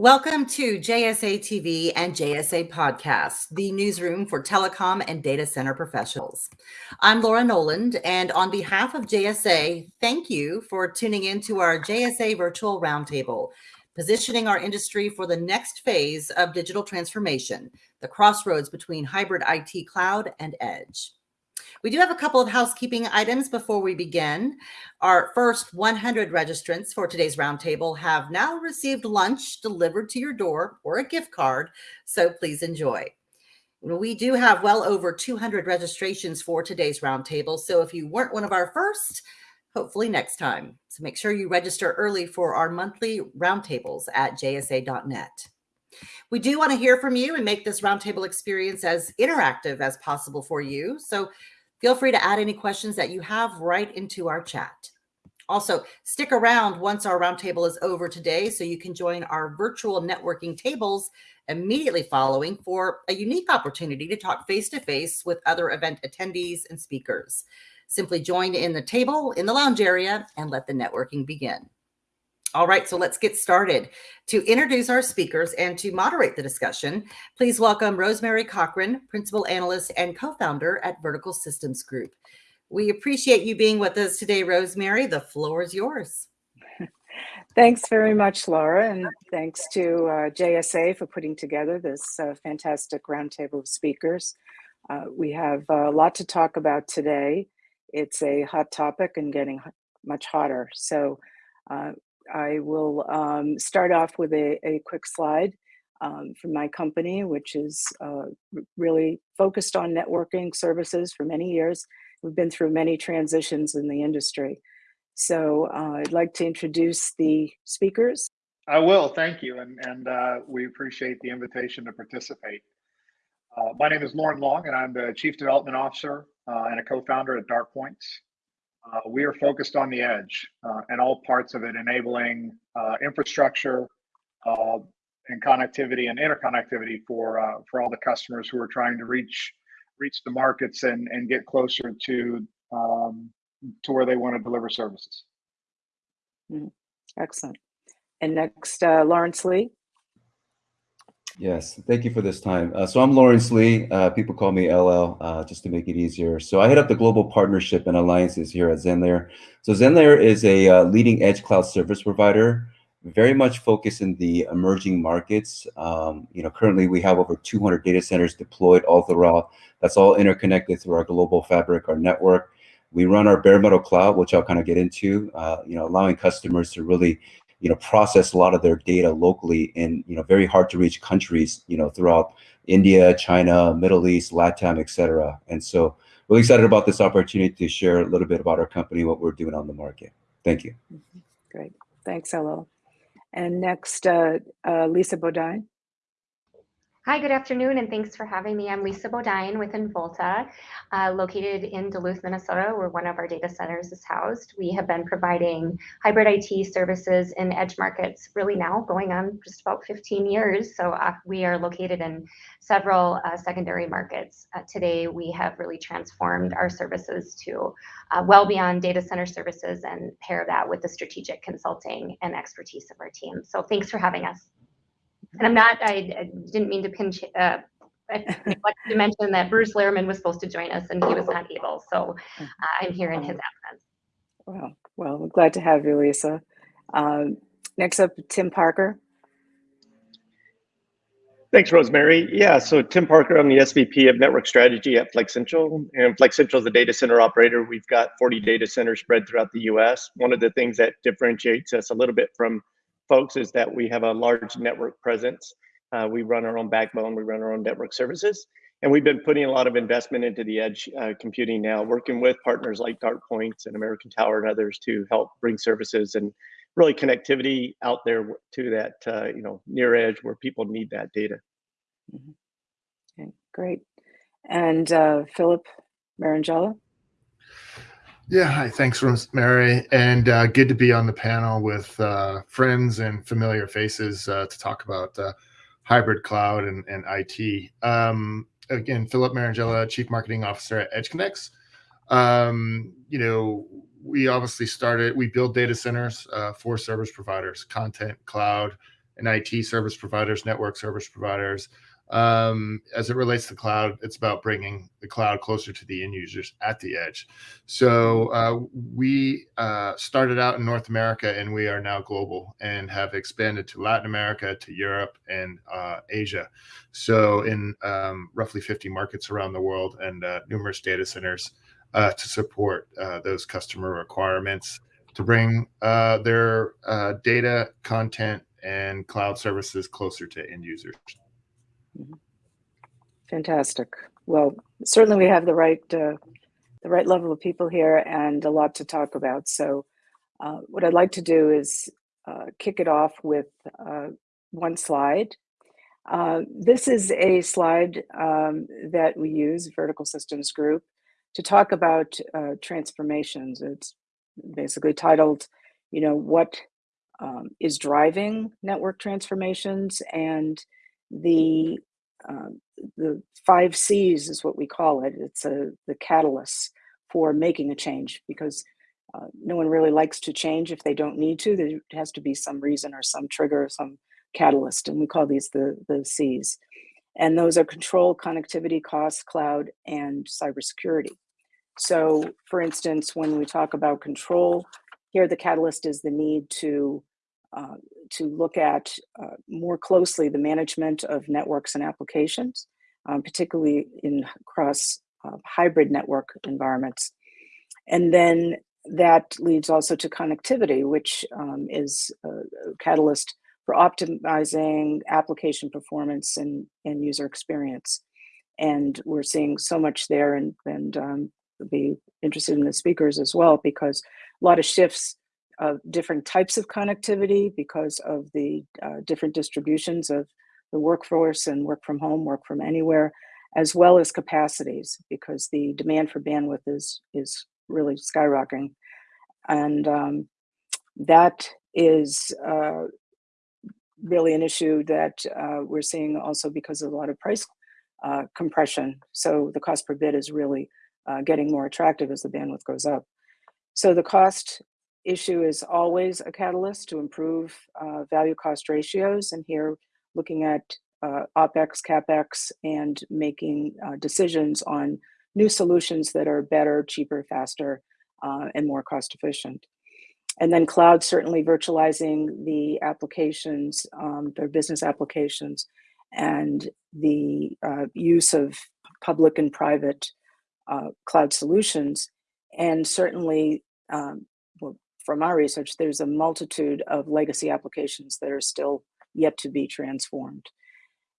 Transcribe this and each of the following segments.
Welcome to JSA TV and JSA Podcast, the newsroom for telecom and data center professionals. I'm Laura Noland, and on behalf of JSA, thank you for tuning in to our JSA Virtual Roundtable, positioning our industry for the next phase of digital transformation, the crossroads between hybrid IT cloud and edge. We do have a couple of housekeeping items before we begin. Our first 100 registrants for today's roundtable have now received lunch delivered to your door or a gift card, so please enjoy. We do have well over 200 registrations for today's roundtable, so if you weren't one of our first, hopefully next time. So make sure you register early for our monthly roundtables at jsa.net. We do want to hear from you and make this roundtable experience as interactive as possible for you. So Feel free to add any questions that you have right into our chat. Also, stick around once our roundtable is over today so you can join our virtual networking tables immediately following for a unique opportunity to talk face-to-face -face with other event attendees and speakers. Simply join in the table in the lounge area and let the networking begin. All right, so let's get started. To introduce our speakers and to moderate the discussion, please welcome Rosemary Cochran, Principal Analyst and Co-Founder at Vertical Systems Group. We appreciate you being with us today, Rosemary. The floor is yours. Thanks very much, Laura, and thanks to uh, JSA for putting together this uh, fantastic roundtable of speakers. Uh, we have a lot to talk about today. It's a hot topic and getting much hotter. So uh, I will um, start off with a, a quick slide um, from my company, which is uh, really focused on networking services for many years. We've been through many transitions in the industry. So uh, I'd like to introduce the speakers. I will, thank you. And, and uh, we appreciate the invitation to participate. Uh, my name is Lauren Long, and I'm the Chief Development Officer uh, and a co-founder at DartPoints. Uh, we are focused on the edge uh, and all parts of it, enabling uh, infrastructure uh, and connectivity and interconnectivity for uh, for all the customers who are trying to reach reach the markets and and get closer to um, to where they want to deliver services. Mm, excellent. And next, uh, Lawrence Lee. Yes, thank you for this time. Uh, so I'm Lawrence Lee. Uh, people call me LL uh, just to make it easier. So I head up the global partnership and alliances here at Zenlayer. So Zenlayer is a uh, leading edge cloud service provider, very much focused in the emerging markets. Um, you know, currently we have over 200 data centers deployed all throughout. That's all interconnected through our global fabric, our network. We run our bare metal cloud, which I'll kind of get into, uh, you know, allowing customers to really you know, process a lot of their data locally in, you know, very hard to reach countries, you know, throughout India, China, Middle East, LATAM, et cetera. And so really excited about this opportunity to share a little bit about our company, what we're doing on the market. Thank you. Mm-hmm. Great. Thanks, LL. And next, uh, uh, Lisa Bodine. Hi, good afternoon, and thanks for having me. I'm Lisa Bodine with Involta, uh, located in Duluth, Minnesota, where one of our data centers is housed. We have been providing hybrid IT services in edge markets really now going on just about 15 years. So uh, we are located in several uh, secondary markets. Uh, today, we have really transformed our services to uh, well beyond data center services and pair that with the strategic consulting and expertise of our team. So thanks for having us. And I'm not, I, I didn't mean to pinch, uh, I neglected to mention that Bruce Lehrman was supposed to join us and he was not able. So uh, I'm here in his absence. Well, well, we're glad to have you, Lisa. Um, next up, Tim Parker. Thanks, Rosemary. Yeah, so Tim Parker, I'm the SVP of Network Strategy at Flexential. And Flexential is a data center operator. We've got 40 data centers spread throughout the US. One of the things that differentiates us a little bit from folks is that we have a large network presence. Uh, we run our own backbone, we run our own network services, and we've been putting a lot of investment into the edge uh, computing now, working with partners like DartPoints and American Tower and others to help bring services and really connectivity out there to that uh, you know near edge where people need that data. Mm -hmm. Okay, great. And uh, Philip Marangella. Yeah, hi. Thanks, Rosemary. And uh, good to be on the panel with uh, friends and familiar faces uh, to talk about uh, hybrid cloud and, and IT. Um, again, Philip Marangella, Chief Marketing Officer at EdgeConneX. Um, you know, we obviously started, we build data centers uh, for service providers, content, cloud, and IT service providers, network service providers. Um, as it relates to cloud, it's about bringing the cloud closer to the end users at the edge. So uh, we uh, started out in North America and we are now global and have expanded to Latin America, to Europe, and uh, Asia. So in um, roughly 50 markets around the world and uh, numerous data centers uh, to support uh, those customer requirements to bring their data, content, and cloud services closer to end users. Fantastic. Well, certainly we have the right uh, the right level of people here and a lot to talk about. So, uh, what I'd like to do is uh, kick it off with uh, one slide. Uh, this is a slide um, that we use, Vertical Systems Group, to talk about uh, transformations. It's basically titled, you know, what um, is driving network transformations and the uh, the five C's is what we call it. It's a the catalyst for making a change because uh, no one really likes to change if they don't need to. There has to be some reason or some trigger, or some catalyst, and we call these the the C's. And those are control, connectivity, cost, cloud, and cybersecurity. So, for instance, when we talk about control, here the catalyst is the need to uh, to look at uh, more closely the management of networks and applications, um, particularly in cross uh, hybrid network environments. And then that leads also to connectivity, which um, is a catalyst for optimizing application performance and, and user experience. And we're seeing so much there and, and um, be interested in the speakers as well, because a lot of shifts of different types of connectivity because of the uh, different distributions of the workforce and work from home, work from anywhere, as well as capacities because the demand for bandwidth is is really skyrocketing, and um, that is uh, really an issue that uh, we're seeing also because of a lot of price uh, compression. So the cost per bit is really uh, getting more attractive as the bandwidth goes up. So the cost issue is always a catalyst to improve uh, value cost ratios. And here, looking at uh, OPEX, CAPEX, and making uh, decisions on new solutions that are better, cheaper, faster, uh, and more cost efficient. And then cloud, certainly virtualizing the applications, um, their business applications, and the uh, use of public and private uh, cloud solutions. And certainly um, from our research, there's a multitude of legacy applications that are still yet to be transformed.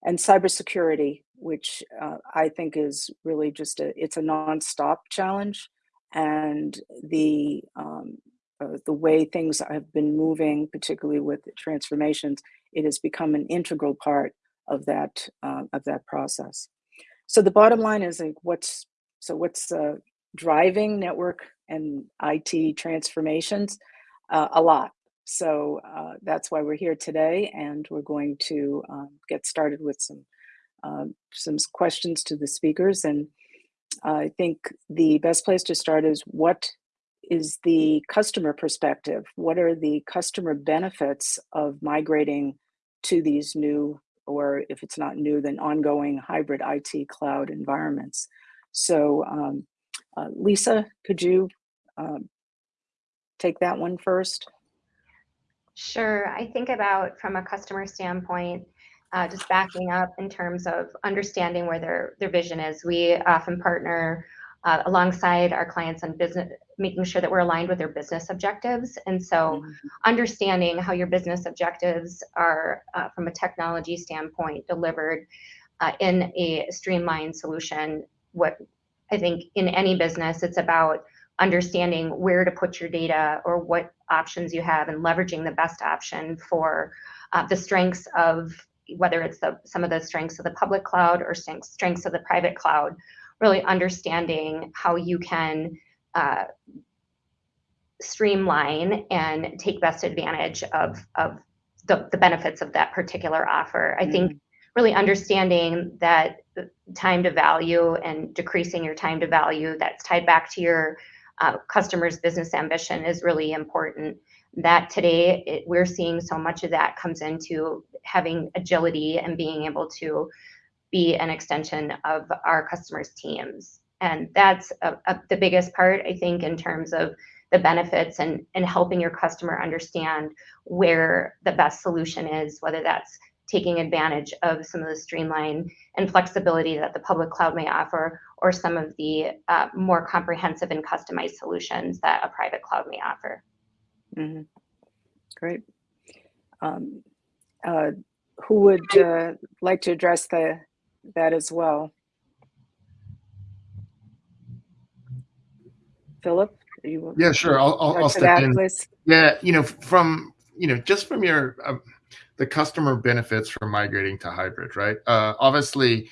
And cybersecurity, which uh, I think is really just a, it's a nonstop challenge. And the, um, uh, the way things have been moving, particularly with transformations, it has become an integral part of that, uh, of that process. So the bottom line is like what's, so what's uh, driving network and IT transformations uh, a lot. So uh, that's why we're here today, and we're going to um, get started with some um, some questions to the speakers. And I think the best place to start is what is the customer perspective? What are the customer benefits of migrating to these new, or if it's not new, then ongoing hybrid IT cloud environments? So, um, uh, Lisa, could you um, take that one first? Sure. I think about from a customer standpoint, uh, just backing up in terms of understanding where their their vision is. We often partner uh, alongside our clients on business, making sure that we're aligned with their business objectives. And so, mm-hmm. understanding how your business objectives are uh, from a technology standpoint delivered uh, in a streamlined solution. What I think in any business, it's about understanding where to put your data or what options you have and leveraging the best option for uh, the strengths of whether it's the, some of the strengths of the public cloud or strengths of the private cloud, really understanding how you can uh, streamline and take best advantage of, of the, the benefits of that particular offer. I mm-hmm. think really understanding that time to value and decreasing your time to value that's tied back to your uh, customers' business ambition is really important. that today it, we're seeing so much of that comes into having agility and being able to be an extension of our customers' teams. And that's a, a, the biggest part, I think, in terms of the benefits and, and helping your customer understand where the best solution is, whether that's taking advantage of some of the streamline and flexibility that the public cloud may offer, or some of the uh, more comprehensive and customized solutions that a private cloud may offer. Mhm. Great. Um, uh, Who would uh, like to address the, that as well? Philip? are you- Yeah, sure. I'll, I'll, I'll step that, in. please. Yeah, you know, from you know, just from your um, the customer benefits from migrating to hybrid, right? Uh, obviously,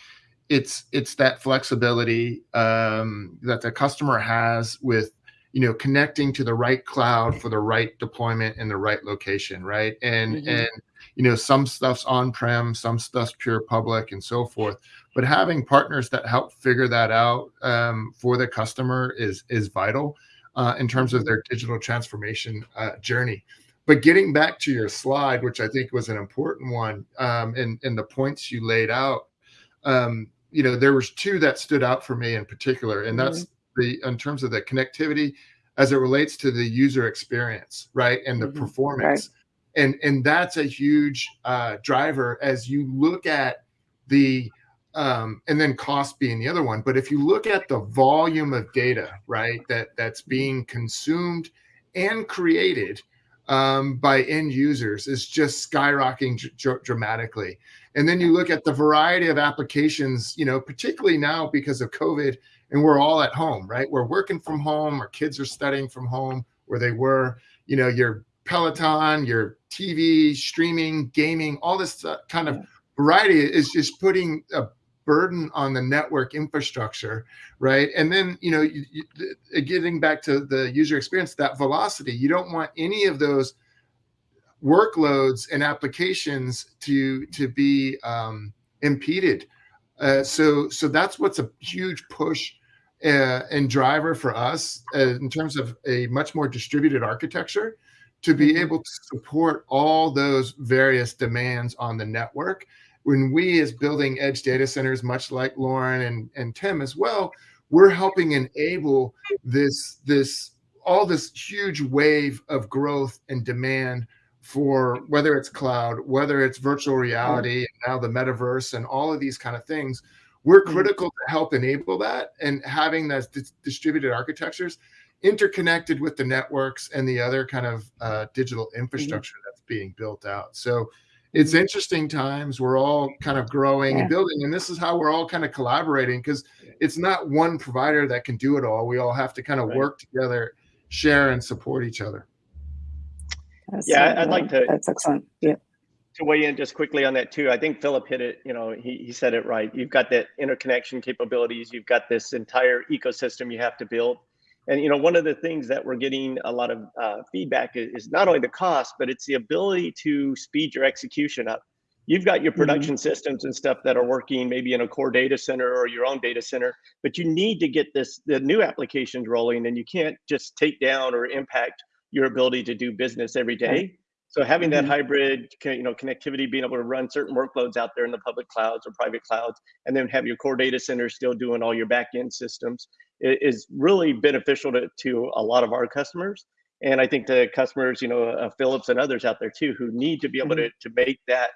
it's it's that flexibility um, that the customer has with you know connecting to the right cloud for the right deployment in the right location, right? And Mhm. and you know, some stuff's on prem, some stuff's pure public, and so forth. But having partners that help figure that out um, for the customer is is vital uh, in terms of their digital transformation uh, journey. But getting back to your slide, which I think was an important one, um, and and the points you laid out, um, you know, there was two that stood out for me in particular, and that's the in terms of the connectivity as it relates to the user experience, right, and the Mhm. performance, and and that's a huge uh, driver as you look at the um, and then cost being the other one. But if you look at the volume of data, right, that that's being consumed and created um, by end users is just skyrocketing dr- dramatically. And then you look at the variety of applications, you know, particularly now because of COVID, and we're all at home, right? We're working from home, our kids are studying from home where they were, you know, your Peloton, your TV, streaming, gaming, all this kind of variety is just putting a burden on the network infrastructure, right? And then, you know, you, you, getting back to the user experience, that velocity, you don't want any of those workloads and applications to to be um, impeded. Uh, so so that's what's a huge push uh, and driver for us uh, in terms of a much more distributed architecture to be Mhm. able to support all those various demands on the network when we as building edge data centers much like lauren and, and tim as well we're helping enable this this all this huge wave of growth and demand for whether it's cloud whether it's virtual reality and now the metaverse and all of these kind of things we're Mhm. critical to help enable that and having those dis- distributed architectures interconnected with the networks and the other kind of uh, digital infrastructure that's being built out. So it's interesting times we're all kind of growing Yeah. and building and this is how we're all kind of collaborating because it's not one provider that can do it all we all have to kind of Right. work together share and support each other That's, Yeah, uh, I'd like to- That's excellent. Yeah. to weigh in just quickly on that too. I think Philip hit it. You know, he, he said it right. You've got that interconnection capabilities. You've got this entire ecosystem you have to build. And you know, one of the things that we're getting a lot of uh, feedback is, is not only the cost, but it's the ability to speed your execution up. You've got your Mhm. production systems and stuff that are working maybe in a core data center or your own data center, but you need to get this the new applications rolling, and you can't just take down or impact your ability to do business every day. So having that Mhm. hybrid, you know, connectivity, being able to run certain workloads out there in the public clouds or private clouds, and then have your core data center still doing all your back end systems is really beneficial to, to a lot of our customers. And I think the customers, you know, uh, Philips and others out there too, who need to be able to, to make that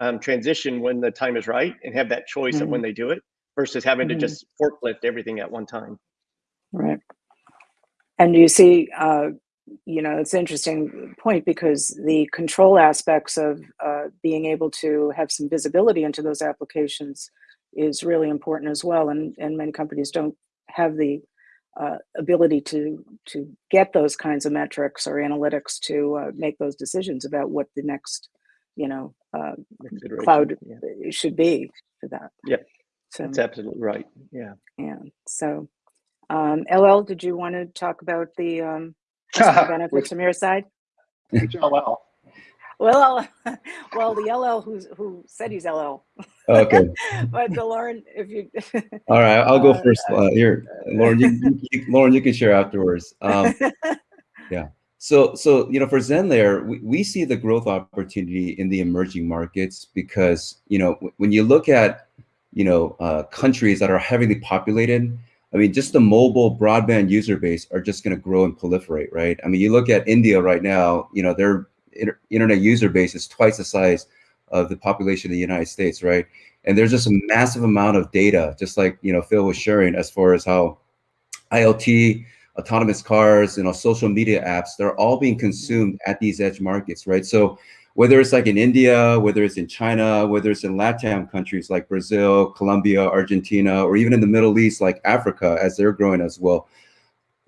um, transition when the time is right and have that choice of when they do it versus having to Mhm. just forklift everything at one time. Right. And you see, uh, you know, it's an interesting point because the control aspects of uh, being able to have some visibility into those applications is really important as well. And, and many companies don't have the uh, ability to to get those kinds of metrics or analytics to uh, make those decisions about what the next, you know, uh, cloud Yeah, should be for that. yeah So that's absolutely right. Yeah. yeah. So, um, LL, did you want to talk about the um, customer benefits from your side? LL. Well, well, well, the LL who's who said he's LL, Okay. but the Lauren, if you, All right. I'll go Uh, first. Uh, here, Lauren. You, you, Lauren, you can share afterwards. Um, So, so you know, for Zenlayer, we, we see the growth opportunity in the emerging markets because you know when you look at you know uh, countries that are heavily populated, I mean, just the mobile broadband user base are just going to grow and proliferate, right? I mean, you look at India right now, you know, their inter internet user base is twice the size of the population of the United States, right? And there's just a massive amount of data, just like you know Phil was sharing, as far as how IoT, autonomous cars, you know, social media apps, they're all being consumed at these edge markets, right? So whether it's like in India, whether it's in China, whether it's in LATAM countries like Brazil, Colombia, Argentina, or even in the Middle East, like Africa, as they're growing as well,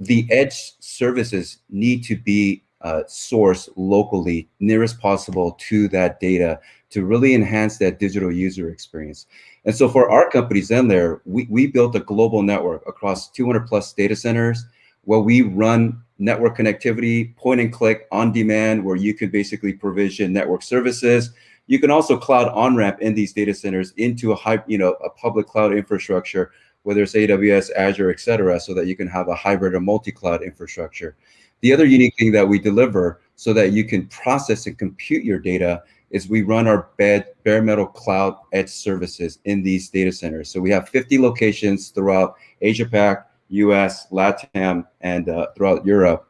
the edge services need to be uh, sourced locally, nearest possible to that data to really enhance that digital user experience. And so for our company, Zenlayer, we, we built a global network across 200 plus data centers where we run network connectivity, point and click on demand, where you could basically provision network services. You can also cloud on-ramp in these data centers into a high, you know, a public cloud infrastructure, whether it's AWS, Azure, et cetera, so that you can have a hybrid or multi-cloud infrastructure. The other unique thing that we deliver so that you can process and compute your data is we run our bare metal cloud edge services in these data centers. So we have 50 locations throughout Asia Pac, US, LATAM, and uh, throughout Europe,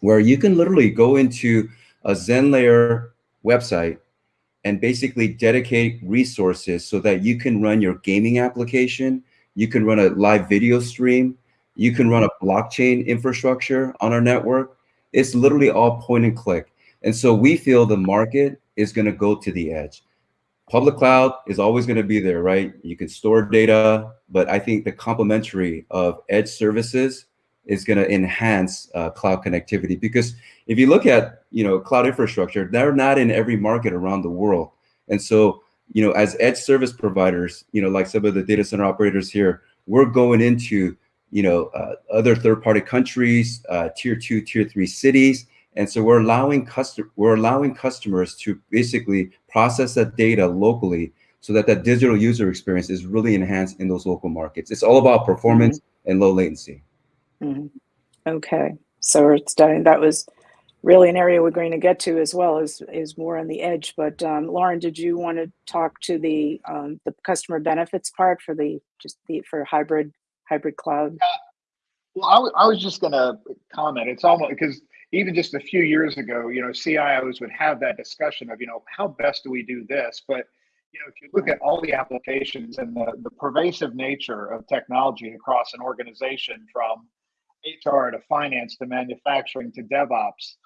where you can literally go into a Zenlayer website and basically dedicate resources so that you can run your gaming application, you can run a live video stream, you can run a blockchain infrastructure on our network. It's literally all point and click. And so we feel the market is going to go to the edge. Public cloud is always going to be there, right? You can store data, but I think the complementary of edge services is going to enhance uh, cloud connectivity because if you look at you know cloud infrastructure, they're not in every market around the world, and so you know as edge service providers, you know like some of the data center operators here, we're going into you know uh, other third-party countries, uh, tier two, tier three cities, and so we're allowing custom we're allowing customers to basically process that data locally so that that digital user experience is really enhanced in those local markets. It's all about performance mm -hmm. and low latency. Mm -hmm. Okay, so it's done. That was really an area we're going to get to as well is is more on the edge. But um, Lauren, did you want to talk to the um, the customer benefits part for the just the for hybrid hybrid cloud? Yeah. Well, I, I was just going to comment. It's almost because even just a few years ago, you know, CIOs would have that discussion of, you know, how best do we do this? But, you know, if you look at all the applications and the, the pervasive nature of technology across an organization from HR to finance to manufacturing to DevOps,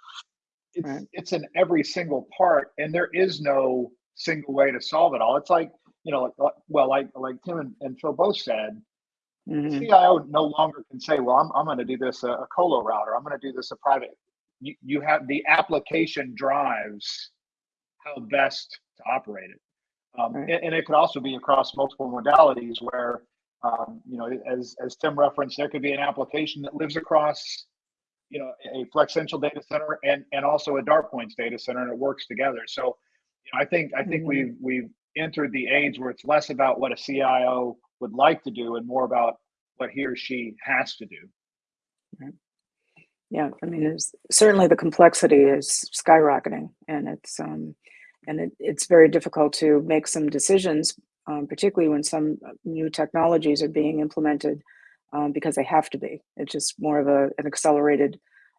it's, right. it's in every single part and there is no single way to solve it all. It's like, you know, well, like, like Tim and, and Phil both said, Mm-hmm. CIO no longer can say, well, I'm, I'm going to do this a, a colo router. I'm going to do this a private you, you have the application drives how best to operate it. Um, right. and, and, it could also be across multiple modalities where, um, you know, as, as Tim referenced, there could be an application that lives across, you know, a Flexential data center and, and also a DartPoints data center and it works together. So you know, I think, I think mm-hmm. we've, we've entered the age where it's less about what a CIO would like to do and more about what he or she has to do. Yeah i mean certainly the complexity is skyrocketing and it's um and it, it's very difficult to make some decisions um, particularly when some new technologies are being implemented um, because they have to be. It's just more of a, an accelerated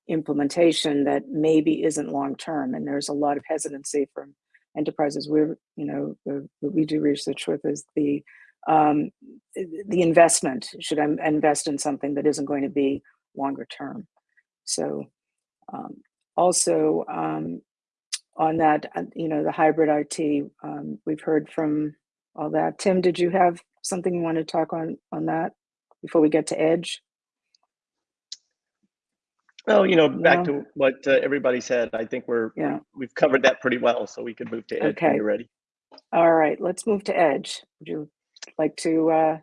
implementation that maybe isn't long term and there's a lot of hesitancy from enterprises. We're you know what we do research with is the um, the investment should i invest in something that isn't going to be longer term so um, also um, on that, uh, you know, the hybrid IT, um, we've heard from all that. Tim, did you have something you want to talk on on that before we get to Edge? Well, you know, back to what uh, everybody said, I think we're yeah. we've covered that pretty well, so we could move to Edge okay. when you're ready. All right, let's move to Edge. Would you like to uh,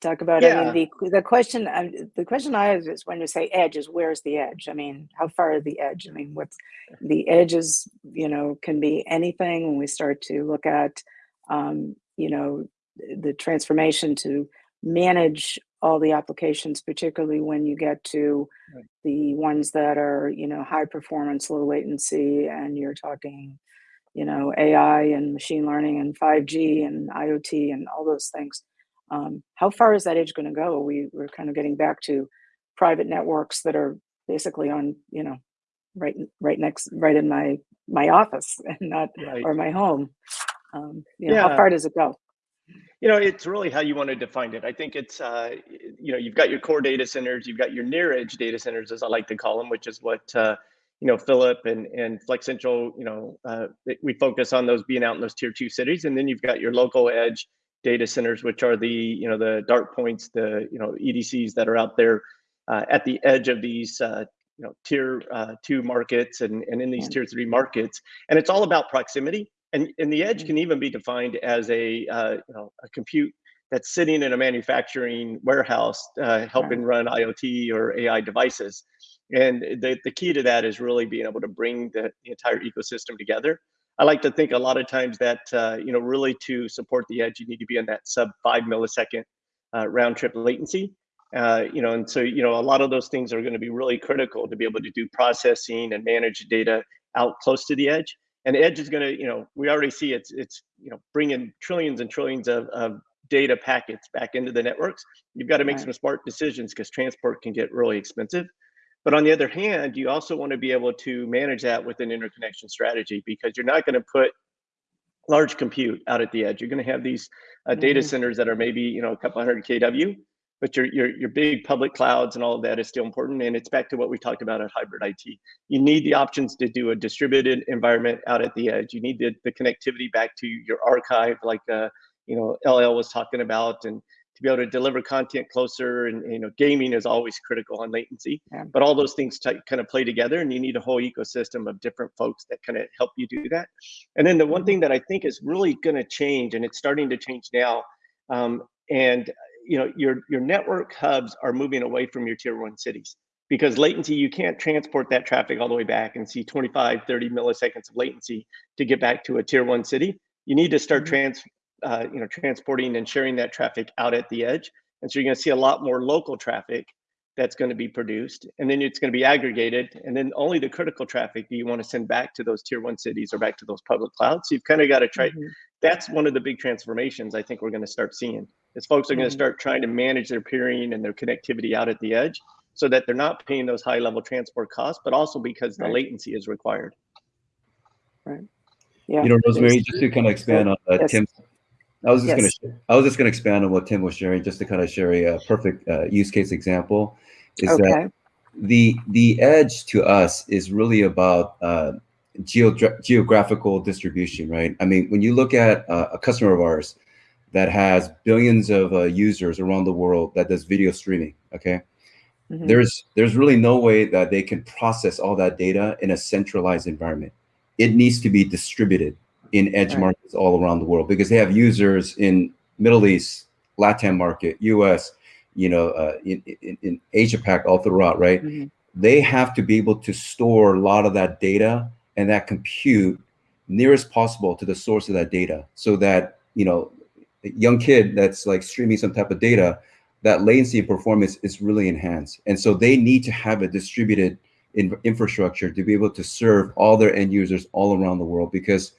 talk about yeah. I mean, the the question uh, the question I have is when you say edge is where's the edge? I mean, how far is the edge? I mean, what's the edges? You know, can be anything. When we start to look at, um, you know, the transformation to manage all the applications, particularly when you get to Right. the ones that are, you know, high performance, low latency, and you're talking, you know, AI and machine learning and 5G and IoT and all those things. Um, how far is that edge going to go? We, we're kind of getting back to private networks that are basically on, you know, right, right next, right in my my office and not Right. or my home. Um, you know, how far does it go? You know, it's really how you want to define it. I think it's, uh, you know, you've got your core data centers, you've got your near edge data centers, as I like to call them, which is what, uh, you know, Philip and, and Flexential, you know, uh, we focus on those being out in those tier two cities. And then you've got your local edge data centers, which are the, you know, the DartPoints, the, you know, EDCs that are out there uh, at the edge of these, uh, you know, tier uh, two markets and, and in these tier three markets. And it's all about proximity. And, and the edge Mhm. can even be defined as a, uh, you know, a compute that's sitting in a manufacturing warehouse uh, helping run IoT or AI devices. And the, the key to that is really being able to bring the, the entire ecosystem together. I like to think a lot of times that, uh, you know, really to support the edge, you need to be in that sub five millisecond uh, round trip latency. Uh, you know, and so, you know, a lot of those things are going to be really critical to be able to do processing and manage data out close to the edge. And edge is going to, you know, we already see it's, it's, you know, bringing trillions and trillions of, of data packets back into the networks. You've got to make Right. some smart decisions because transport can get really expensive. But on the other hand, you also want to be able to manage that with an interconnection strategy because you're not going to put large compute out at the edge. You're going to have these uh, data Mhm. centers that are maybe you know a couple hundred kW, but your your your big public clouds and all of that is still important. And it's back to what we talked about at hybrid IT. You need the options to do a distributed environment out at the edge. You need the, the connectivity back to your archive, like uh, you know LL was talking about, and to be able to deliver content closer. And you know gaming is always critical on latency. Yeah. But all those things kind of play together, and you need a whole ecosystem of different folks that kind of help you do that. And then the one Mhm. thing that I think is really going to change, and it's starting to change now, um, and you know your your network hubs are moving away from your tier one cities because latency you can't transport that traffic all the way back and see 25 30 milliseconds of latency to get back to a tier one city you need to start Mhm. trans uh, you know transporting and sharing that traffic out at the edge and so you're going to see a lot more local traffic that's going to be produced and then it's going to be aggregated and then only the critical traffic do you want to send back to those tier one cities or back to those public clouds so you've kind of got to try Mhm. that's one of the big transformations I think we're going to start seeing. Is folks are going Mhm. to start trying to manage their peering and their connectivity out at the edge, so that they're not paying those high level transport costs, but also because the latency is required. Right. Yeah. You know, Rosemary, just to kind of expand on uh, Yes. Tim, I was just Yes. going to, I was just going to expand on what Tim was sharing, just to kind of share a, perfect uh, use case example. Is that okay. the the edge to us is really about uh, geogra- geographical distribution, right? I mean, when you look at uh, a customer of ours that has billions of uh, users around the world that does video streaming, okay, Mhm. there's there's really no way that they can process all that data in a centralized environment. It needs to be distributed in edge Right. markets all around the world because they have users in Middle East, Latin market, U.S., you know, uh, in, in, in Asia Pac, all throughout, right? Mhm. They have to be able to store a lot of that data and that compute nearest possible to the source of that data, so that you know, a young kid that's like streaming some type of data, that latency and performance is really enhanced. And so they need to have a distributed in infrastructure to be able to serve all their end users all around the world. Because,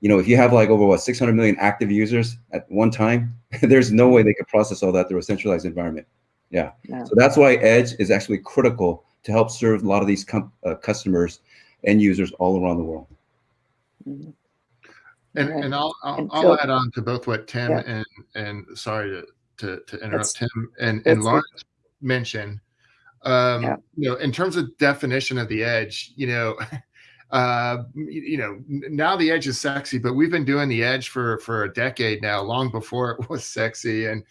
you know, if you have like over what 600 million active users at one time, there's no way they could process all that through a centralized environment. Yeah. Yeah. So that's why Edge is actually critical to help serve a lot of these com- uh, customers and users all around the world. Mhm. And Right. and I'll I'll, And I'll add on to both what Tim Yeah. and and sorry to to, to interrupt That's- Tim and that's and good. Lawrence mentioned. Um, Yeah. you know, in terms of definition of the edge, you know, uh, you, know, now the edge is sexy, but we've been doing the edge for for a decade now, long before it was sexy. And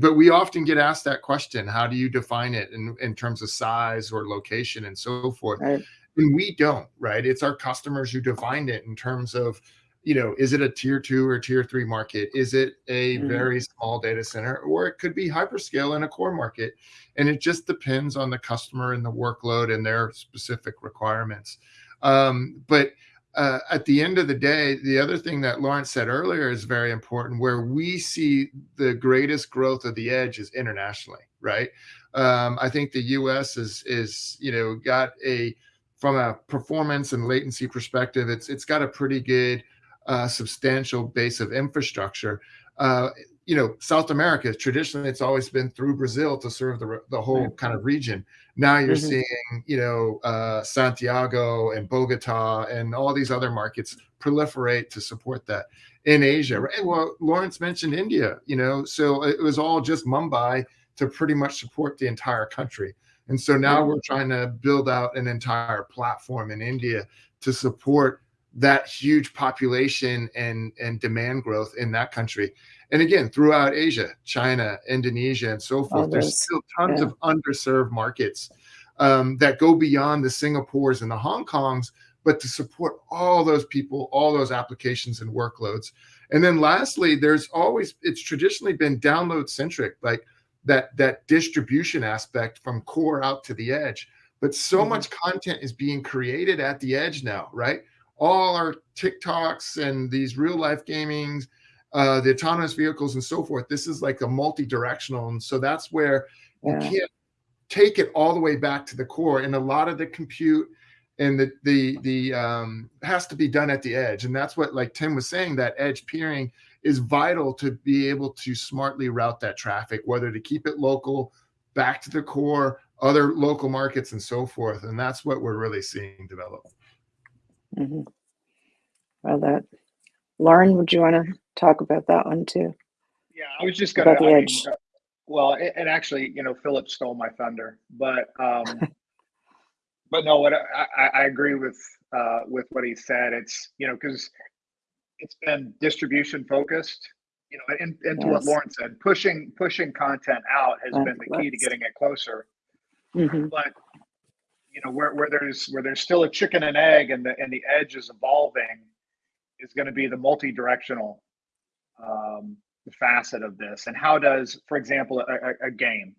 but we often get asked that question: How do you define it in in terms of size or location and so forth? Right. and we don't right it's our customers who define it in terms of you know is it a tier two or tier three market is it a Mhm. very small data center or it could be hyperscale in a core market and it just depends on the customer and the workload and their specific requirements um, but uh, at the end of the day, the other thing that Lawrence said earlier is very important. Where we see the greatest growth of the edge is internationally, right? Um, I think the U.S. is is you know got a from a performance and latency perspective, it's it's got a pretty good uh, substantial base of infrastructure. Uh, you know, South America traditionally it's always been through Brazil to serve the the whole kind of region. Now you're mm-hmm. seeing, you know, uh, Santiago and Bogota and all these other markets proliferate to support that in Asia. Right? Well, Lawrence mentioned India, you know, so it was all just Mumbai to pretty much support the entire country. And so now we're trying to build out an entire platform in India to support that huge population and and demand growth in that country and again throughout asia china indonesia and so forth there's still tons yeah. of underserved markets um, that go beyond the singapores and the hong kongs but to support all those people all those applications and workloads and then lastly there's always it's traditionally been download centric like that that distribution aspect from core out to the edge but so mm-hmm. much content is being created at the edge now right all our TikToks and these real life gamings, uh, the autonomous vehicles and so forth. This is like a multi-directional, and so that's where yeah. you can't take it all the way back to the core. And a lot of the compute and the the the um, has to be done at the edge, and that's what like Tim was saying. That edge peering is vital to be able to smartly route that traffic, whether to keep it local, back to the core, other local markets, and so forth. And that's what we're really seeing develop. Mm-hmm. Well, that Lauren, would you want to talk about that one too? Yeah, I was just going to. Mean, uh, well, it, and actually, you know, Philip stole my thunder, but um, but no, what I, I agree with uh, with what he said. It's you know because it's been distribution focused. You know, and, and to yes. what Lauren said, pushing pushing content out has been the key to getting it closer. Mm-hmm. But you know where, where there's where there's still a chicken and egg and the and the edge is evolving is going to be the multi-directional um, facet of this and how does for example a, a game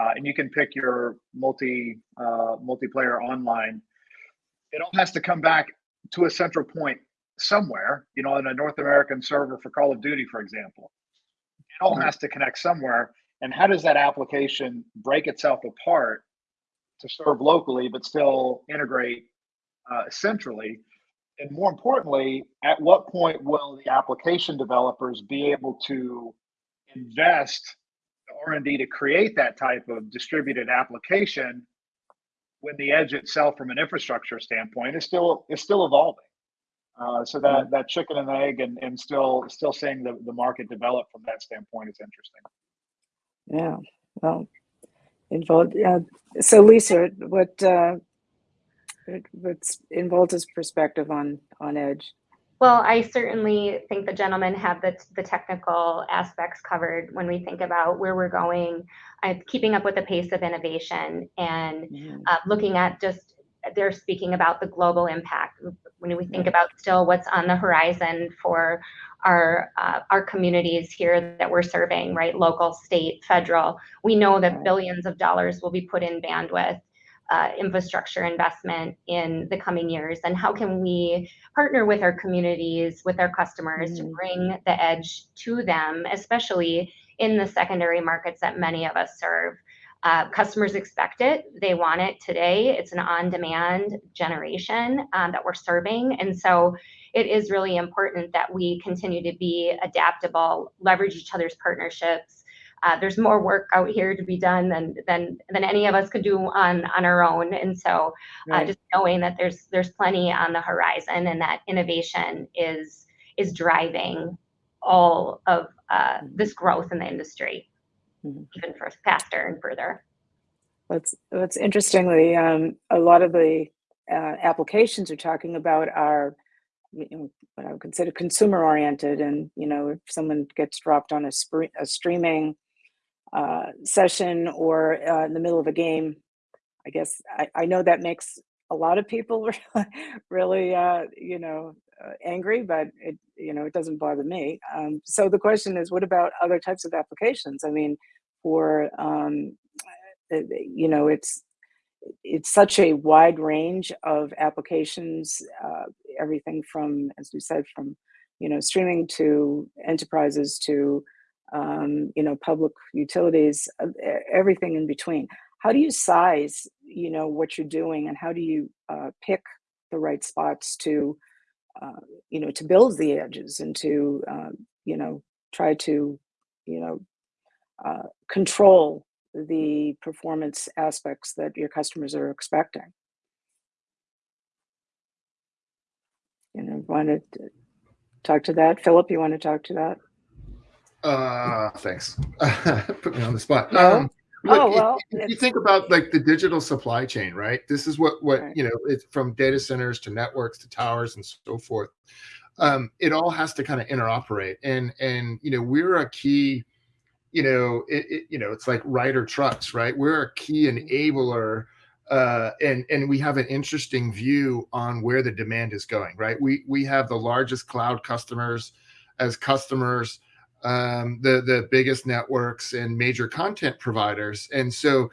uh, and you can pick your multi uh, multiplayer online it all has to come back to a central point somewhere you know in a north american server for call of duty for example it all has to connect somewhere and how does that application break itself apart to serve locally, but still integrate uh, centrally? And more importantly, at what point will the application developers be able to invest R&D to create that type of distributed application when the edge itself from an infrastructure standpoint is still is still evolving? Uh, so that that chicken and egg and, and still still seeing the, the market develop from that standpoint is interesting. Yeah. Well, Involta. Uh, so, Lisa, what uh, what's Involta's perspective on on Edge? Well, I certainly think the gentlemen have the, the technical aspects covered when we think about where we're going, uh, keeping up with the pace of innovation, and mm-hmm. uh, looking at just they're speaking about the global impact. When we think about still what's on the horizon for our uh, our communities here that we're serving, right? Local, state, federal. We know that billions of dollars will be put in bandwidth. Uh, infrastructure investment in the coming years and how can we partner with our communities with our customers mm-hmm. to bring the edge to them especially in the secondary markets that many of us serve uh, customers expect it they want it today it's an on-demand generation um, that we're serving and so it is really important that we continue to be adaptable, leverage each other's partnerships. Uh, there's more work out here to be done than than than any of us could do on on our own. And so, uh, right. just knowing that there's there's plenty on the horizon, and that innovation is is driving all of uh, this growth in the industry, mm-hmm. even for faster and further. What's what's interestingly, um, a lot of the uh, applications you're talking about are you know, what I would consider consumer oriented. And, you know, if someone gets dropped on a, sp- a streaming uh, session or uh, in the middle of a game, I guess I, I know that makes a lot of people really, uh, you know, uh, angry, but it, you know, it doesn't bother me. Um, so the question is, what about other types of applications? I mean, for, um, uh, you know, it's it's such a wide range of applications uh, everything from, as we said, from you know streaming to enterprises to um, you know public utilities, uh, everything in between. How do you size you know what you're doing, and how do you uh, pick the right spots to uh, you know to build the edges and to uh, you know try to you know uh, control the performance aspects that your customers are expecting. You know, want to talk to that, Philip? You want to talk to that? Uh, thanks. Put me on the spot. No? Um, look, Oh, well, if you think about like the digital supply chain, right? This is what what Right. you know. It's from data centers to networks to towers and so forth. Um, it all has to kind of interoperate, and and you know we're a key. You know, it, it you know it's like Ryder trucks, right? We're a key enabler, uh, and and we have an interesting view on where the demand is going, right? We we have the largest cloud customers as customers um, the the biggest networks and major content providers. And so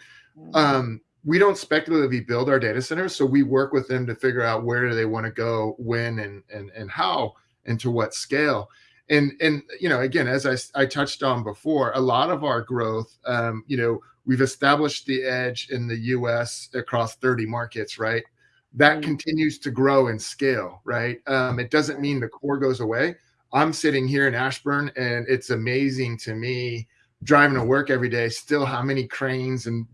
um, we don't speculatively build our data centers. So we work with them to figure out where do they want to go, when, and and and how, and to what scale. And and you know, again, as I I touched on before, a lot of our growth, um, you know, we've established the edge in the U.S. across 30 markets, right? That Mm. continues to grow and scale, right? Um, it doesn't mean the core goes away. I'm sitting here in Ashburn, and it's amazing to me driving to work every day. Still, how many cranes and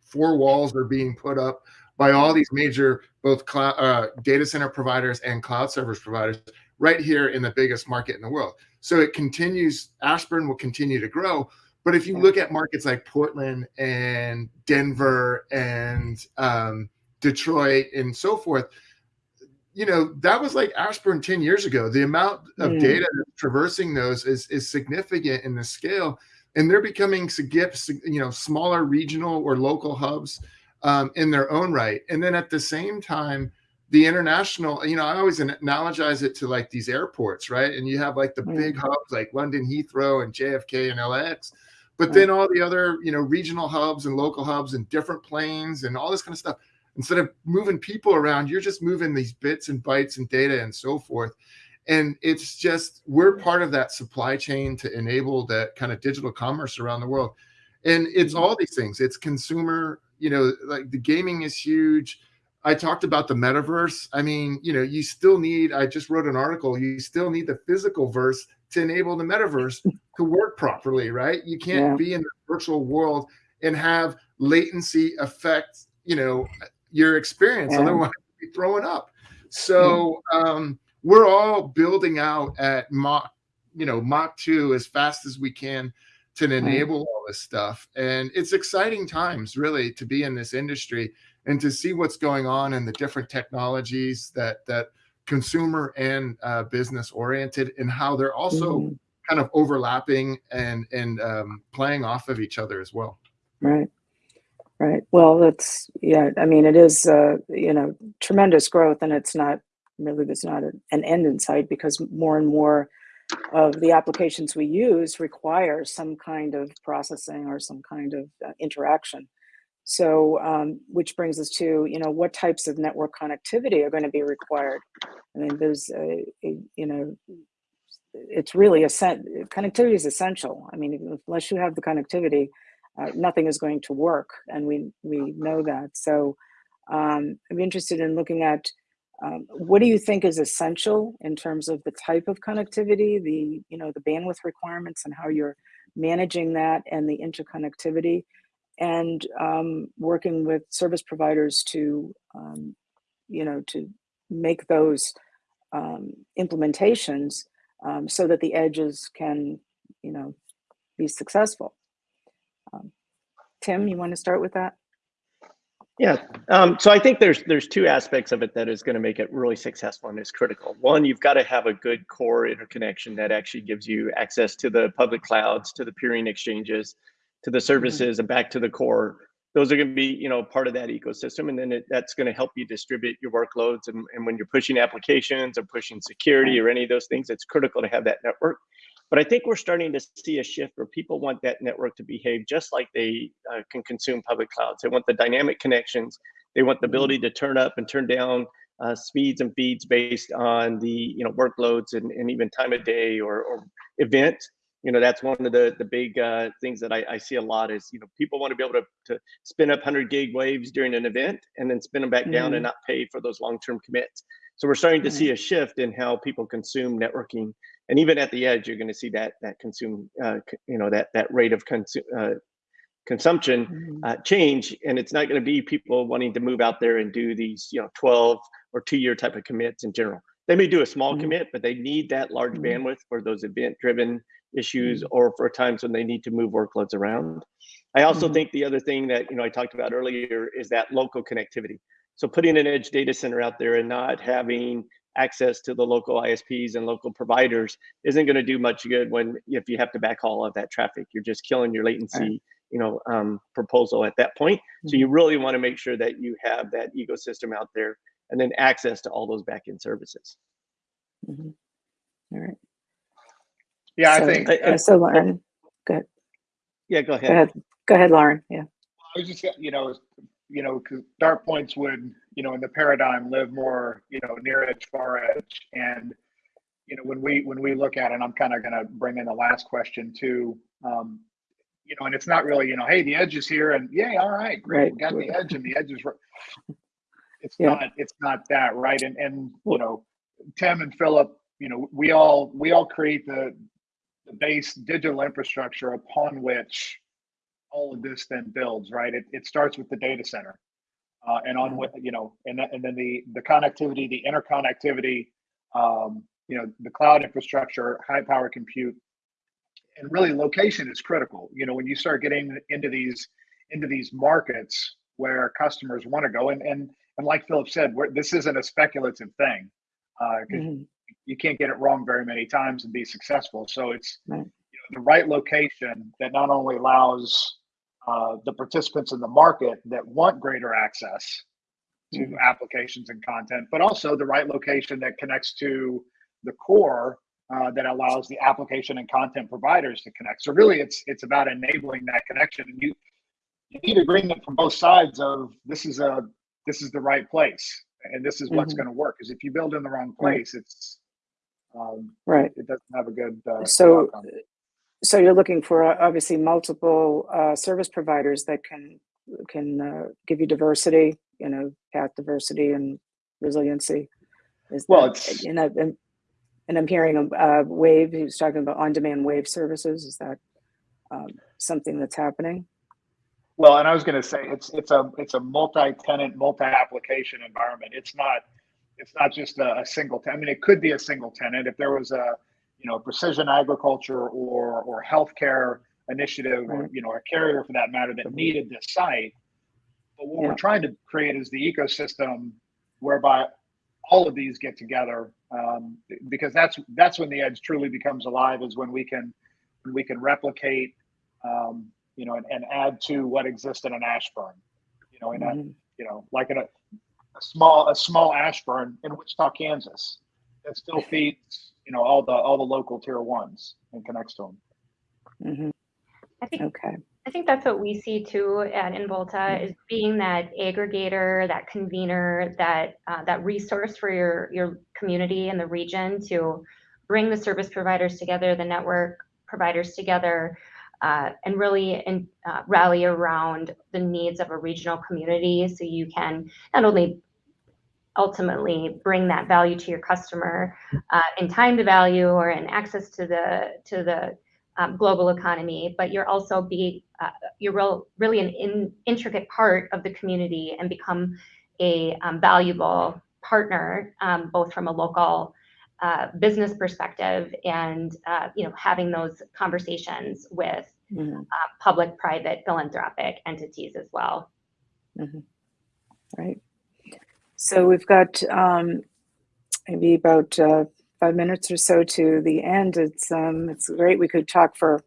four walls are being put up by all these major both cloud uh, data center providers and cloud service providers right here in the biggest market in the world. So it continues. Ashburn will continue to grow. But if you look at markets like Portland and Denver and um, Detroit and so forth, you know that was like Ashburn 10 years ago. The amount of Mm. data traversing those is is significant in the scale, and they're becoming you know smaller regional or local hubs um, in their own right. And then at the same time, the international, you know, I always analogize it to like these airports, right? And you have like the Mm. big hubs like London Heathrow and JFK and LAX, but Right. then all the other you know regional hubs and local hubs and different planes and all this kind of stuff instead of moving people around you're just moving these bits and bytes and data and so forth. And it's just we're part of that supply chain to enable that kind of digital commerce around the world. And it's Mhm. all these things. It's consumer you know like the gaming is huge. I talked about the metaverse. I mean you know you still need i just wrote an article you still need the physical verse to enable the metaverse to work properly right? You can't Yeah. be in the virtual world and have latency affect you know your experience Yeah. otherwise you'd be throwing up so um we're all building out at mach you know mach 2 as fast as we can to enable all this stuff and it's exciting times really to be in this industry and to see what's going on and the different technologies that that consumer and uh, business oriented and how they're also Mhm. kind of overlapping and and um, playing off of each other as well Right. Right. Well, that's, yeah, I mean, it is, uh, you know, tremendous growth and it's not really, there's not a- an end in sight because more and more of the applications we use require some kind of processing or some kind of uh, interaction. So, um, which brings us to, you know, what types of network connectivity are going to be required? I mean, there's a, a you know, it's really essen- connectivity is essential. I mean, unless you have the connectivity, uh, nothing is going to work, and we we know that. So, um, I'm interested in looking at um, what do you think is essential in terms of the type of connectivity, the you know the bandwidth requirements, and how you're managing that, and the interconnectivity, and um, working with service providers to um, you know to make those um, implementations um, so that the edges can you know be successful. Tim, you want to start with that? Yeah. Um, so I think there's there's two aspects of it that is going to make it really successful and is critical. One, you've got to have a good core interconnection that actually gives you access to the public clouds, to the peering exchanges, to the services, and back to the core. Those are going to be, you know, part of that ecosystem, and then it, that's going to help you distribute your workloads. And, and when you're pushing applications or pushing security or any of those things, it's critical to have that network. But I think we're starting to see a shift where people want that network to behave just like they uh, can consume public clouds. They want the dynamic connections. They want the ability to turn up and turn down uh, speeds and feeds based on the you know workloads and, and even time of day or, or event you know that's one of the the big uh, things that I, I, see a lot is you know people want to be able to, to spin up 100 gig waves during an event and then spin them back mm-hmm. down and mm-hmm. not pay for those long-term commits so we're starting to mm-hmm. see a shift in how people consume networking and even at the edge you're going to see that that consume uh, you know that that rate of consume uh, consumption mm-hmm. uh, change and it's not going to be people wanting to move out there and do these you know 12 or two year type of commits in general they may do a small mm-hmm. commit but they need that large mm-hmm. bandwidth for those event driven issues mm-hmm. or for times when they need to move workloads around i also mm-hmm. think the other thing that you know i talked about earlier is that local connectivity so putting an edge data center out there and not having access to the local ISPs and local providers isn't going to do much good when if you have to backhaul all of that traffic. You're just killing your latency right you know um, proposal at that point. Mm-hmm. So you really want to make sure that you have that ecosystem out there and then access to all those backend services. Mm-hmm. All right. Yeah, so, I think. Uh, so Lauren, go ahead. Yeah, go ahead. Go ahead, go ahead Lauren. Yeah. I was just, you know, you know, because DartPoints would, you know, in the paradigm live more, you know, near edge, far edge, and you know, when we when we look at it, I'm kind of going to bring in the last question too. Um, you know, and it's not really, you know, hey, the edge is here, and yay, all right, great, right. we got the edge, and the edge is. It's yeah. not. It's not that right, and and you know, Tim and Philip, you know, we all we all create the the base digital infrastructure upon which all of this then builds. Right. It it starts with the data center, uh, and on what you know, and and then the the connectivity, the interconnectivity, um, you know, the cloud infrastructure, high power compute, and really location is critical. You know, when you start getting into these into these markets where customers want to go, and and and like Philip said, this isn't a speculative thing uh, mm-hmm. you can't get it wrong very many times and be successful. So it's right. The right location that not only allows uh, the participants in the market that want greater access to mm-hmm. applications and content, but also the right location that connects to the core uh, that allows the application and content providers to connect. So really, it's it's about enabling that connection, and you you need agreement from both sides of this is a this is the right place, and this is what's mm-hmm. going to work. Because if you build in the wrong place, right. it's um, right. It doesn't have a good. Uh, so, so you're looking for uh, obviously multiple uh, service providers that can can uh, give you diversity, you know, path diversity and resiliency. Is well, that, it's you know, and and I'm hearing a, wave. He was talking about on-demand wave services. Is that um, something that's happening? Well, and I was going to say it's it's a it's a multi-tenant, multi-application environment. It's not it's not just a, a single. tenant. I mean, it could be a single tenant if there was a you know precision agriculture or or healthcare initiative or you know a carrier for that matter that needed this site. But what yeah. we're trying to create is the ecosystem whereby all of these get together um, because that's that's when the edge truly becomes alive is when we can when we can replicate um, you know and, and, add to what exists in an Ashburn you know in mm-hmm. a you know like in a, a, small a small Ashburn in Wichita Kansas that still feeds you know all the all the local tier ones and connects to them mm-hmm. I think okay I think that's what we see too at Involta mm-hmm. is being that aggregator, that convener, that uh, that resource for your your community and the region to bring the service providers together, the network providers together, uh, and really in, uh, rally around the needs of a regional community, so you can not only ultimately bring that value to your customer uh, in time to value or in access to the to the um, global economy, but you're also be uh, you're real, really an in, intricate part of the community and become a um, valuable partner, um, both from a local uh, business perspective and uh, you know having those conversations with mm-hmm. Uh, public, private, philanthropic entities as well. Mm-hmm. Right. So we've got um, maybe about uh, five minutes or so to the end. It's um, it's great. We could talk for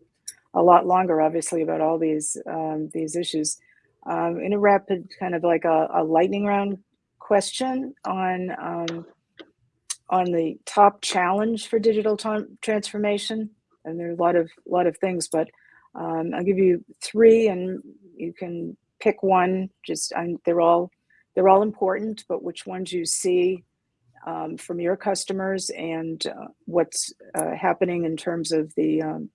a lot longer, obviously, about all these um, these issues. Um, in a rapid kind of like a, a lightning round question on um, on the top challenge for digital transformation, and there are a lot of lot of things, but um, I'll give you three, and you can pick one. Just they're all they're all important, but which ones you see um, from your customers and uh, what's uh, happening in terms of the, um,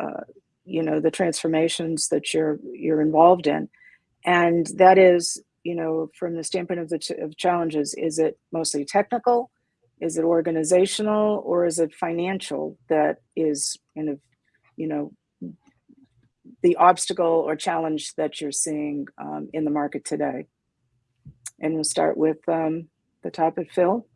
uh, you know, the transformations that you're you're involved in, and that is, you know, from the standpoint of the of challenges, is it mostly technical, is it organizational, or is it financial that is kind of, you know, the obstacle or challenge that you're seeing um, in the market today? And we'll start with um, the topic, Phil.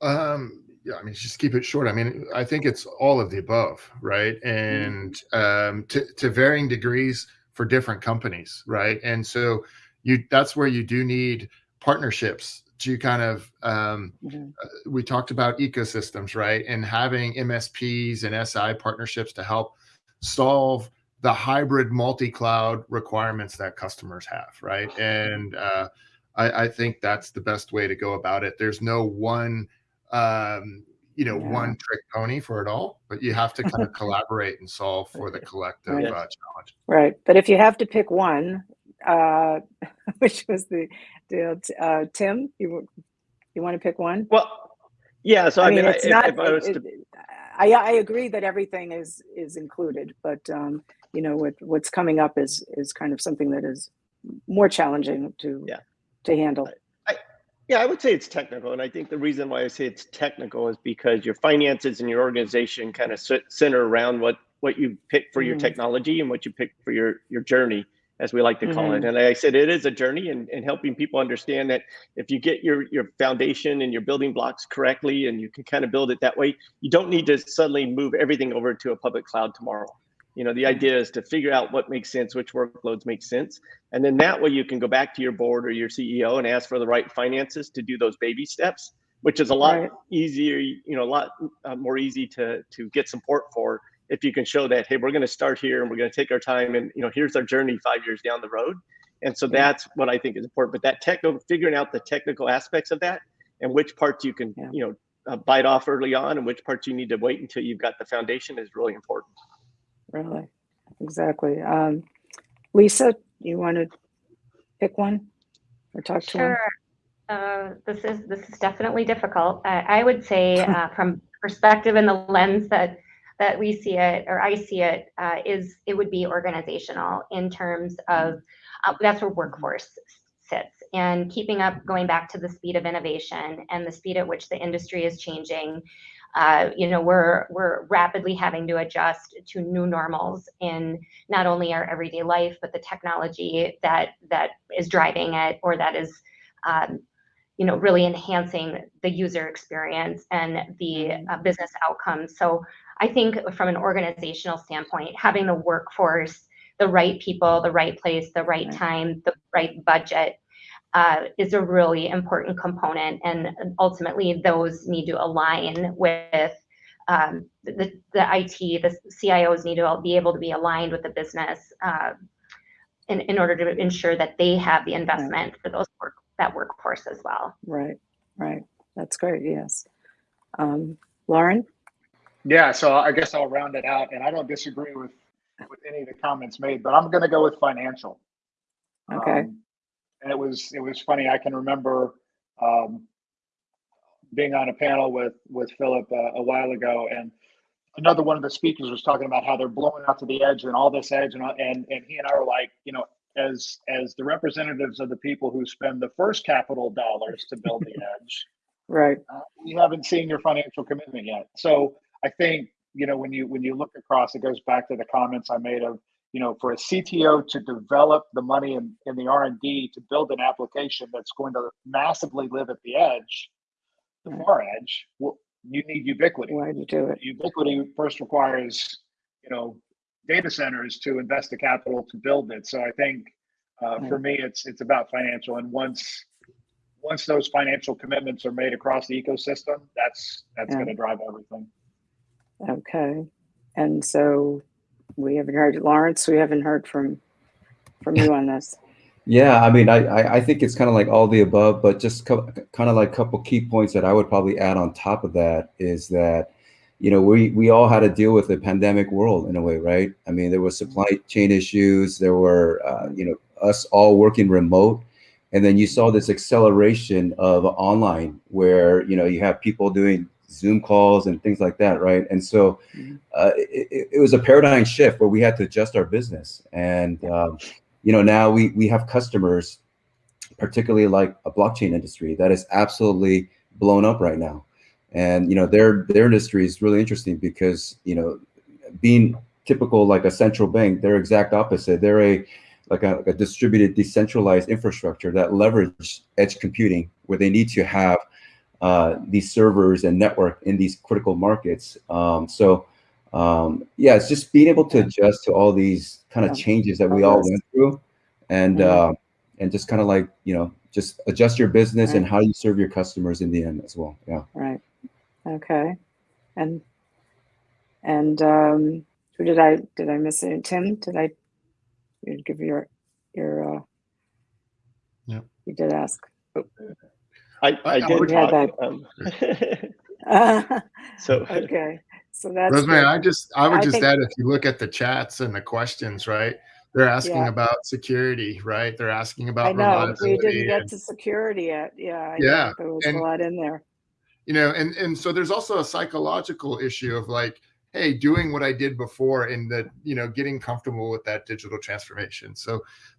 Um, yeah, I mean, just keep it short. I mean, I think it's all of the above, right? And um, to, to varying degrees for different companies, right? And so you that's where you do need partnerships to kind of um, Mhm. uh, we talked about ecosystems, right? And having MSPs and SI partnerships to help solve the hybrid multi-cloud requirements that customers have, right? And uh, I, I think that's the best way to go about it. There's no one, um, you know, Yeah. one trick pony for it all, but you have to kind of collaborate and solve for the collective Right. uh, challenge. Right, but if you have to pick one, uh, which was the deal, uh, Tim, you you want to pick one? Well, yeah. So I, mean, I, it's if, not. if I was it- to, it- I I agree that everything is is included, but um, you know what what's coming up is is kind of something that is more challenging to Yeah. to handle. I, yeah, I would say it's technical, and I think the reason why I say it's technical is because your finances and your organization kind of center around what what you pick for your Mhm. technology and what you pick for your your journey, as we like to call Mm-hmm. it. And like I said it is a journey, and, and helping people understand that if you get your your foundation and your building blocks correctly, and you can kind of build it that way, you don't need to suddenly move everything over to a public cloud tomorrow. You know, the idea is to figure out what makes sense, which workloads make sense, and then that way you can go back to your board or your CEO and ask for the right finances to do those baby steps, which is a lot Right. easier, you know, a lot uh, more easy to to get support for if you can show that, hey, we're going to start here and we're going to take our time, and you know, here's our journey five years down the road. And so Yeah. that's what I think is important. But that technical, figuring out the technical aspects of that and which parts you can, Yeah. you know, uh, bite off early on and which parts you need to wait until you've got the foundation is really important. Really, exactly. Um, Lisa, you want to pick one or talk to one? Sure. Uh, this is this is definitely difficult. I, I would say uh, from perspective and the lens that that we see it or I see it uh, is it would be organizational in terms of uh, that's where workforce sits and keeping up going back to the speed of innovation and the speed at which the industry is changing uh, you know we're we're rapidly having to adjust to new normals in not only our everyday life but the technology that that is driving it or that is um, you know really enhancing the user experience and the uh, business outcomes so i think from an organizational standpoint having the workforce the right people the right place the right Right. time the right budget uh, is a really important component and ultimately those need to align with um, the, the IT, the CIOs need to be able to be aligned with the business uh, in, in order to ensure that they have the investment for those work, that workforce as well. Right, right. That's great. Yes. Um, Lauren? Yeah, so I guess I'll round it out, and I don't disagree with with any of the comments made, but I'm going to go with financial. Okay. Um, and it was it was funny. I can remember um, being on a panel with with Philip uh, a while ago, and another one of the speakers was talking about how they're blowing out to the edge and all this edge, and and and he and I were like, you know, as as the representatives of the people who spend the first capital dollars to build the edge, Right. uh, we haven't seen your financial commitment yet. So I think you know when you when you look across, it goes back to the comments I made of you know for a CTO to develop the money in, in the R and D to build an application that's going to massively live at the edge, the far edge. Well, you need ubiquity. Why do you do it? Ubiquity first requires you know data centers to invest the capital to build it. So I think uh, for me, it's it's about financial. And once once those financial commitments are made across the ecosystem, that's that's Yeah. going to drive everything. Okay. And so we haven't heard, Lawrence, we haven't heard from, from you on this. Yeah, I mean, I I, think it's kind of like all the above, but just kind of like a couple key points that I would probably add on top of that is that, you know, we we all had to deal with the pandemic world in a way, right? I mean, there was supply chain issues, there were, uh, you know, us all working remote, and then you saw this acceleration of online where you know you have people doing zoom calls and things like that right? And so Mhm. uh, it, it was a paradigm shift where we had to adjust our business. And um, you know now we we have customers particularly like a blockchain industry that is absolutely blown up right now. And you know their their industry is really interesting because you know being typical like a central bank they're exact opposite. They're a like a, like a distributed decentralized infrastructure that leverage edge computing where they need to have uh, these servers and network in these critical markets um, so um, yeah it's just being able to adjust to all these kind of Yeah. changes that we all went through and Mhm. uh, and just kind of like you know just adjust your business and how you serve your customers in the end as well yeah Right. Okay. And and um, who did I did I miss it? Tim? Did I you give your your uh Yep. you did ask. I, I- I I did would have talk. Um, so okay. So that's Rosemary, good. I just I would I just think- add if you look at the chats and the questions, right? They're asking Yeah. about security, right? They're asking about I about know we didn't get and- to security yet. Yeah, I know. Yeah, There was and- a lot in there. you know and and so there's also a psychological issue of like hey doing what i did before and that you know getting comfortable with that digital transformation so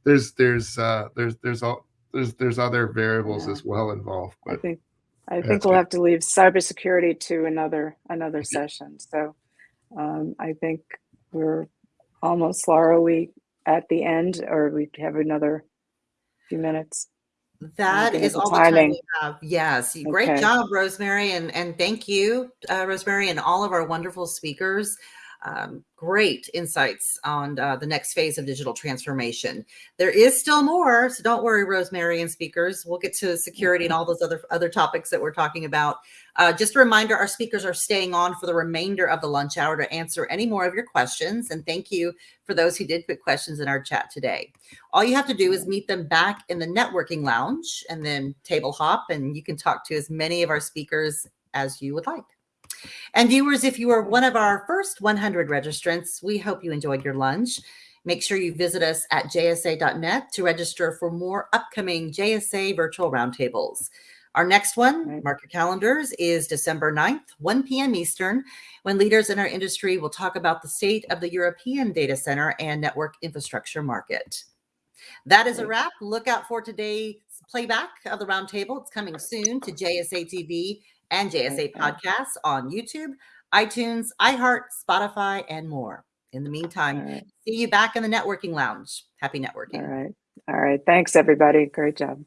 there's there's uh there's there's all there's there's other variables Yeah. as well involved I but think I think we'll good. have to leave cybersecurity to another another session. So um, I think we're almost Laura. We at the end, or we have another few minutes. That is looking at the all the time we have. Yes, you- great job, Rosemary, and and thank you, uh, Rosemary, and all of our wonderful speakers. Um, great insights on uh, the next phase of digital transformation. There is still more, so don't worry, Rosemary and speakers. We'll get to security and all those other other topics that we're talking about. Uh, just a reminder: our speakers are staying on for the remainder of the lunch hour to answer any more of your questions. And thank you for those who did put questions in our chat today. All you have to do is meet them back in the networking lounge and then table hop, and you can talk to as many of our speakers as you would like. And viewers, if you are one of our first 100 registrants, we hope you enjoyed your lunch. Make sure you visit us at jsa.net to register for more upcoming JSA virtual roundtables. Our next one, mark your calendars, is December 9th, 1 p.m. Eastern, when leaders in our industry will talk about the state of the European data center and network infrastructure market. That is a wrap. Look out for today's playback of the roundtable. It's coming soon to JSA TV and JSA podcasts on YouTube, iTunes, iHeart, Spotify, and more. In the meantime, right. see you back in the networking lounge. Happy networking. All right. All right. Thanks, everybody. Great job.